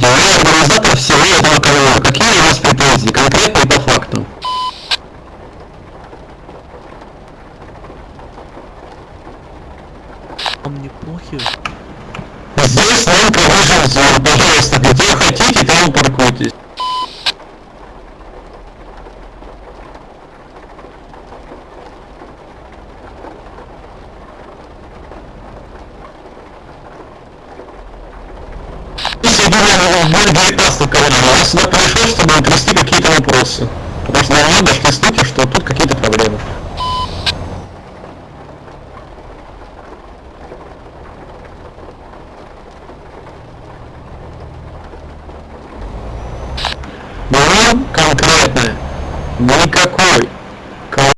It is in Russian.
Здравствуйте, я организатор всего этого канала. Какие у вас претензии, конкретно и по факту? Вам не похер? Здесь только выжил зон, пожалуйста, где хотите, там паркуйтесь отбор 19 коронавирус. Я сюда пришел, чтобы отвести какие-то вопросы. Потому что наверное дошли слухи, что тут какие-то проблемы. Было конкретное. Никакой